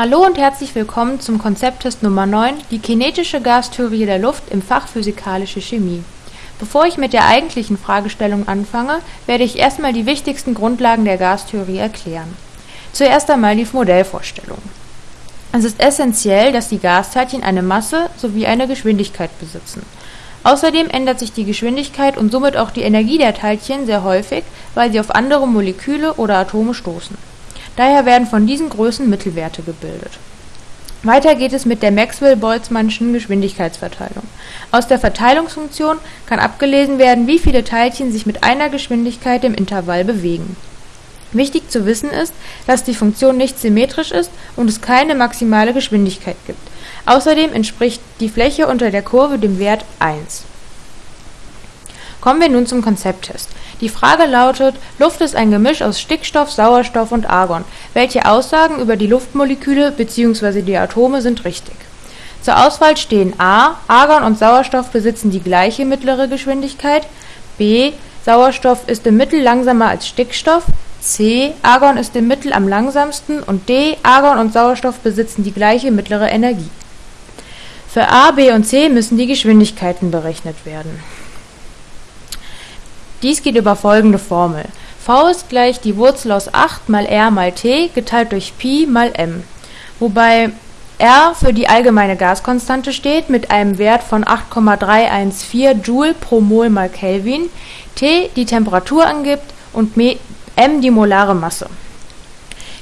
Hallo und herzlich willkommen zum Konzepttest Nummer 9, die kinetische Gastheorie der Luft im Fach Physikalische Chemie. Bevor ich mit der eigentlichen Fragestellung anfange, werde ich erstmal die wichtigsten Grundlagen der Gastheorie erklären. Zuerst einmal die Modellvorstellung. Es ist essentiell, dass die Gasteilchen eine Masse sowie eine Geschwindigkeit besitzen. Außerdem ändert sich die Geschwindigkeit und somit auch die Energie der Teilchen sehr häufig, weil sie auf andere Moleküle oder Atome stoßen Daher werden von diesen Größen Mittelwerte gebildet. Weiter geht es mit der Maxwell-Boltzmannschen Geschwindigkeitsverteilung. Aus der Verteilungsfunktion kann abgelesen werden, wie viele Teilchen sich mit einer Geschwindigkeit im Intervall bewegen. Wichtig zu wissen ist, dass die Funktion nicht symmetrisch ist und es keine maximale Geschwindigkeit gibt. Außerdem entspricht die Fläche unter der Kurve dem Wert 1. Kommen wir nun zum Konzepttest. Die Frage lautet: Luft ist ein Gemisch aus Stickstoff, Sauerstoff und Argon. Welche Aussagen über die Luftmoleküle bzw. die Atome sind richtig? Zur Auswahl stehen a. Argon und Sauerstoff besitzen die gleiche mittlere Geschwindigkeit, b. Sauerstoff ist im Mittel langsamer als Stickstoff, c. Argon ist im Mittel am langsamsten und d. Argon und Sauerstoff besitzen die gleiche mittlere Energie. Für a, b und c müssen die Geschwindigkeiten berechnet werden dies geht über folgende Formel: v ist gleich die Wurzel aus 8 mal r mal t geteilt durch Pi mal m, wobei r für die allgemeine Gaskonstante steht mit einem Wert von 8,314 Joule pro Mol mal Kelvin, T die Temperatur angibt und m die molare Masse.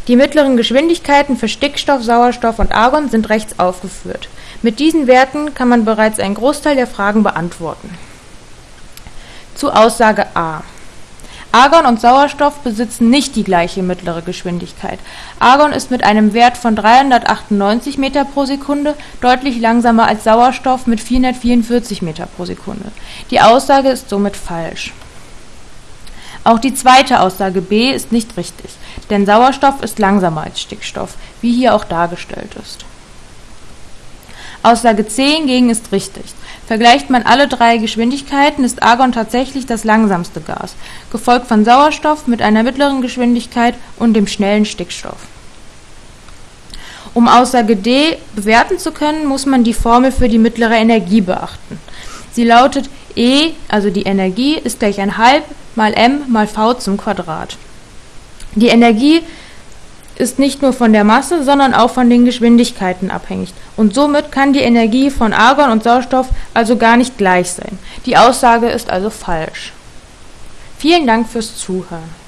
Die mittleren Geschwindigkeiten für Stickstoff, Sauerstoff und Argon sind rechts aufgeführt. Mit diesen Werten kann man bereits einen Großteil der Fragen beantworten zu Aussage A: Argon und Sauerstoff besitzen nicht die gleiche mittlere Geschwindigkeit. Argon ist mit einem Wert von 398 m/s deutlich langsamer als Sauerstoff mit 444 m/s. Die Aussage ist somit falsch. Auch die zweite Aussage B ist nicht richtig, denn Sauerstoff ist langsamer als Stickstoff, wie hier auch dargestellt ist. Aussage C hingegen ist richtig Vergleicht man alle drei Geschwindigkeiten, ist Argon tatsächlich das langsamste Gas, gefolgt von Sauerstoff mit einer mittleren Geschwindigkeit und dem schnellen Stickstoff. Um Aussage D bewerten zu können, muss man die Formel für die mittlere Energie beachten. Sie lautet E, also die Energie, ist gleich ein halb mal m mal v zum Quadrat. Die Energie ist nicht nur von der Masse, sondern auch von den Geschwindigkeiten abhängig und somit kann die Energie von Argon und Sauerstoff also gar nicht gleich sein. Die Aussage ist also falsch. Vielen Dank fürs Zuhören